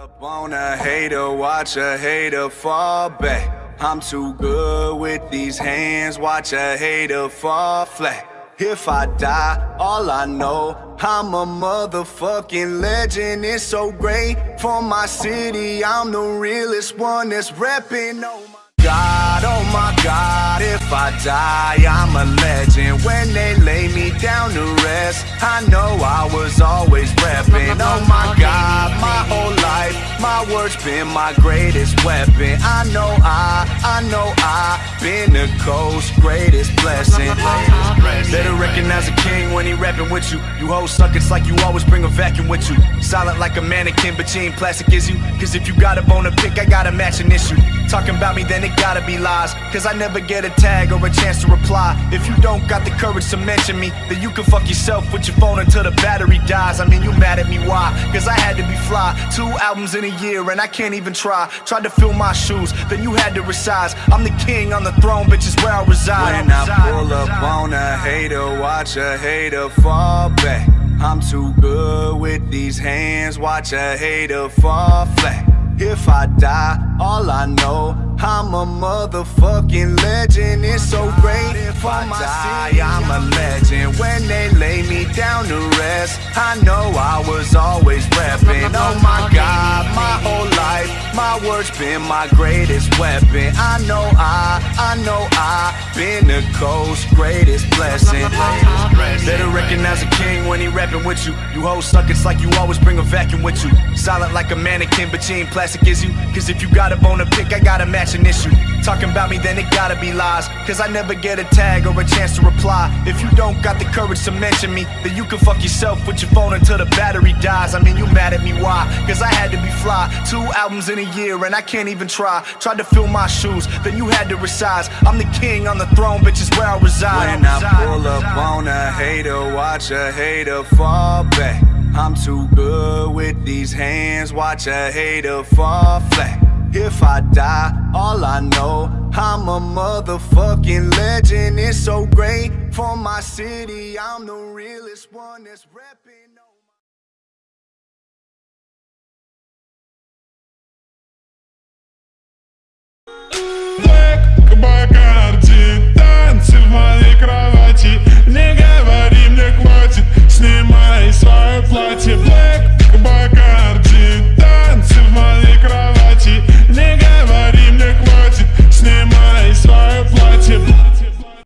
Up on a hater, watch a hater fall back. I'm too good with these hands, watch a hater fall flat. If I die, all I know, I'm a motherfucking legend. It's so great for my city. I'm the realest one that's reppin'. Oh my God, oh my God, if I die, I'm a legend. When they lay me down to rest, I know I was always reppin'. Oh my God, my words been my greatest weapon. I know I, I know I, been the coast's greatest blessing. Better recognize a king when he rapping with you. You hoes suck, it's like you always bring a vacuum with you. Silent like a mannequin, but you ain't plastic, is you? Cause if you got a bone to pick, I got a matching issue. Talking about me, then it gotta be lies. Cause I never get a tag or a chance to reply. If you don't got the courage to mention me, then you can fuck yourself with your phone until the battery dies. I mean, you mad at me, why? Cause I had to be fly. Two albums in a year, and I can't even try. Tried to fill my shoes, then you had to resize. I'm the king on the throne, bitch, is where I reside. When I pull up on a hater, watch a hater fall back. I'm too good with these hands, watch a hater fall flat. If I die, all I know, I'm a motherfucking legend. It's so great if I die, I'm a legend. When they lay me down to rest, I know I was always reppin'. Oh my God, my whole life, my words been my greatest weapon. I know I, I know I, been the coast's greatest blessing. Better recognize a king when he rapping with you. You hoes suck, it's like you always bring a vacuum with you. Silent like a mannequin, but you ain't plastic, is you? Cause if you got a bone to pick, I got a matching issue. Talking about me, then it gotta be lies. Cause I never get a tag or a chance to reply. If you don't got the courage to mention me, then you can fuck yourself with your phone until the battery dies. I mean, you mad at me, why? Cause I had to be fly. Two albums in a year, and I can't even try. Tried to fill my shoes, then you had to resize. I'm the king on the throne, bitch, is where I reside. When I pull up on a hater, watch a hater fall back. I'm too good with these hands, watch a hater fall flat. If I die, all I know, I'm a motherfucking legend. It's so great for my city. I'm the realest one that's reppin'.